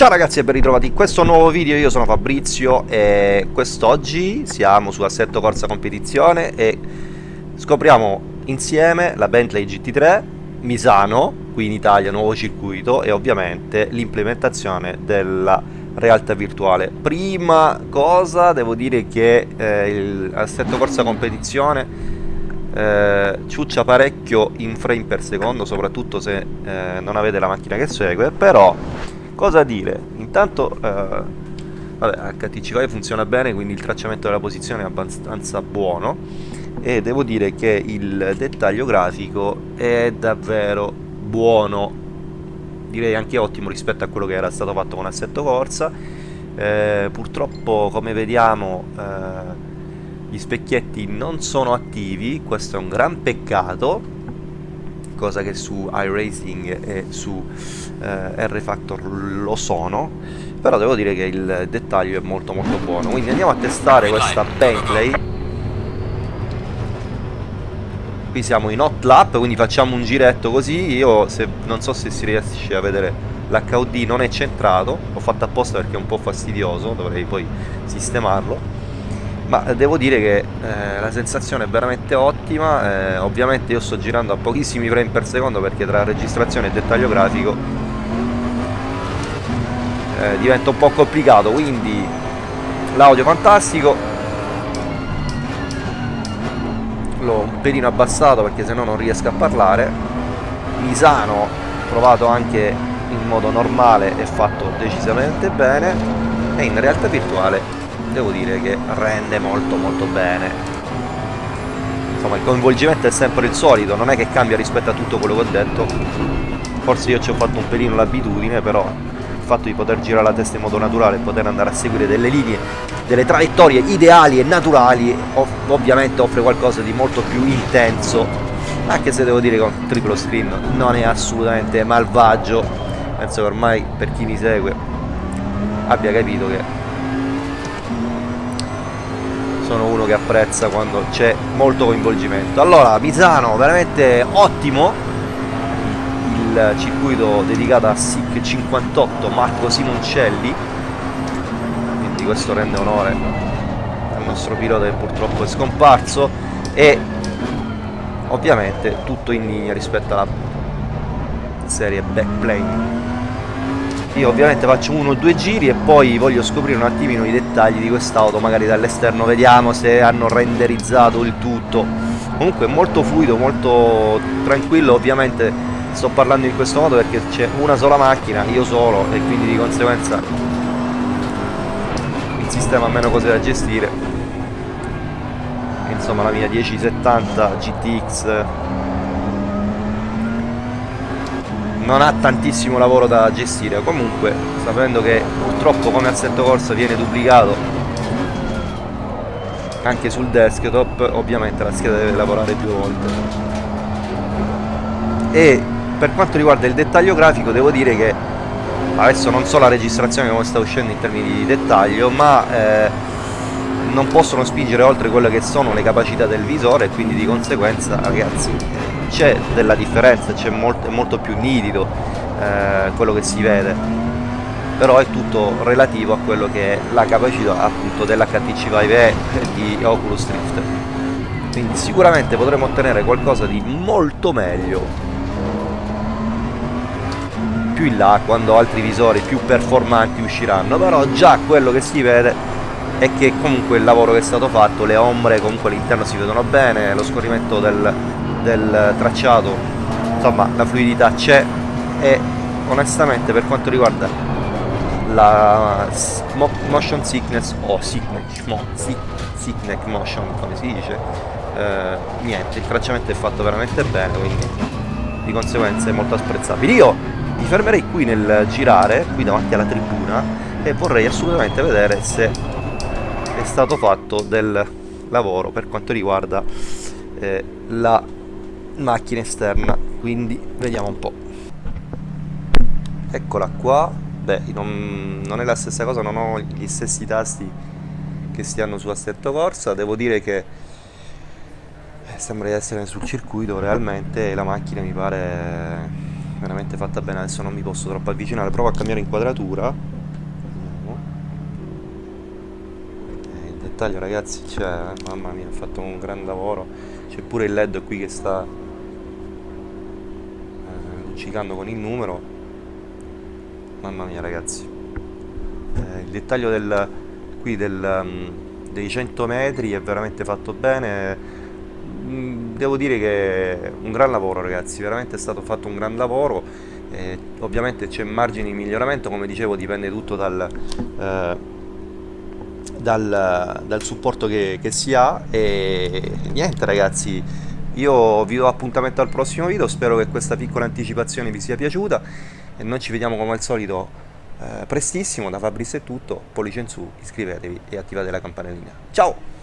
Ciao ragazzi e ben ritrovati in questo nuovo video, io sono Fabrizio e quest'oggi siamo su Assetto Corsa Competizione e scopriamo insieme la Bentley GT3, Misano, qui in Italia, nuovo circuito e ovviamente l'implementazione della realtà virtuale. Prima cosa devo dire che eh, Assetto Corsa Competizione eh, ciuccia parecchio in frame per secondo, soprattutto se eh, non avete la macchina che segue, però Cosa dire? Intanto eh, vabbè, HTC funziona bene, quindi il tracciamento della posizione è abbastanza buono e devo dire che il dettaglio grafico è davvero buono, direi anche ottimo rispetto a quello che era stato fatto con Assetto Corsa. Eh, purtroppo come vediamo eh, gli specchietti non sono attivi, questo è un gran peccato cosa che su iRacing e su eh, R-Factor lo sono però devo dire che il dettaglio è molto molto buono. Quindi andiamo a testare questa Bentley. Qui siamo in hot lap quindi facciamo un giretto così. Io se, non so se si riesce a vedere l'HUD non è centrato l'ho fatto apposta perché è un po' fastidioso dovrei poi sistemarlo ma devo dire che eh, la sensazione è veramente ottima eh, ovviamente io sto girando a pochissimi frame per secondo perché tra registrazione e dettaglio grafico eh, diventa un po' complicato quindi l'audio fantastico. L'ho un pelino abbassato perché sennò non riesco a parlare. Misano provato anche in modo normale e fatto decisamente bene e in realtà virtuale devo dire che rende molto molto bene. Insomma il coinvolgimento è sempre il solito non è che cambia rispetto a tutto quello che ho detto. Forse io ci ho fatto un pelino l'abitudine però il fatto di poter girare la testa in modo naturale e poter andare a seguire delle linee delle traiettorie ideali e naturali ov ovviamente offre qualcosa di molto più intenso. Anche se devo dire che con triplo screen non è assolutamente malvagio. Penso che ormai per chi mi segue abbia capito che che apprezza quando c'è molto coinvolgimento. Allora Misano veramente ottimo. Il circuito dedicato a SIC 58 Marco Simoncelli. Quindi questo rende onore al nostro pilota che purtroppo è scomparso. E ovviamente tutto in linea rispetto alla serie backplane io ovviamente faccio uno o due giri e poi voglio scoprire un attimino i dettagli di quest'auto magari dall'esterno. Vediamo se hanno renderizzato il tutto. Comunque molto fluido molto tranquillo. Ovviamente sto parlando in questo modo perché c'è una sola macchina io solo e quindi di conseguenza il sistema ha meno cose da gestire. Insomma la mia 1070 GTX non ha tantissimo lavoro da gestire. Comunque sapendo che purtroppo come assetto corsa viene duplicato. Anche sul desktop ovviamente la scheda deve lavorare più volte. E per quanto riguarda il dettaglio grafico devo dire che adesso non so la registrazione come sta uscendo in termini di dettaglio ma eh, non possono spingere oltre quelle che sono le capacità del visore e quindi di conseguenza ragazzi c'è della differenza, c'è molto, è molto più nitido eh, quello che si vede. Però è tutto relativo a quello che è la capacità appunto dell'HTC Vive E di Oculus Rift. Quindi sicuramente potremo ottenere qualcosa di molto meglio. Più in là quando altri visori più performanti usciranno. Però già quello che si vede è che comunque il lavoro che è stato fatto le ombre comunque all'interno si vedono bene lo scorrimento del, del tracciato insomma la fluidità c'è e onestamente per quanto riguarda la motion sickness o sickness, mo, sickness motion come si dice eh, niente il tracciamento è fatto veramente bene quindi di conseguenza è molto apprezzabile. Io mi fermerei qui nel girare qui davanti alla tribuna e vorrei assolutamente vedere se è stato fatto del lavoro per quanto riguarda eh, la macchina esterna quindi vediamo un po' eccola qua. Beh non, non è la stessa cosa non ho gli stessi tasti che si hanno su assetto corsa. Devo dire che eh, sembra di essere sul circuito realmente la macchina mi pare veramente fatta bene. Adesso non mi posso troppo avvicinare. Provo a cambiare inquadratura. Eh, il dettaglio ragazzi cioè, mamma mia ha fatto un gran lavoro. C'è pure il led qui che sta luccicando con il numero. Mamma mia ragazzi. Eh, il dettaglio del qui del, um, dei 100 metri è veramente fatto bene. Mm, devo dire che è un gran lavoro ragazzi. Veramente è stato fatto un gran lavoro. Eh, ovviamente c'è margine di miglioramento come dicevo dipende tutto dal, eh, dal, dal supporto che, che, si ha. E niente ragazzi io vi do appuntamento al prossimo video spero che questa piccola anticipazione vi sia piaciuta e noi ci vediamo come al solito eh, prestissimo da Fabrizio è tutto pollice in su iscrivetevi e attivate la campanellina. Ciao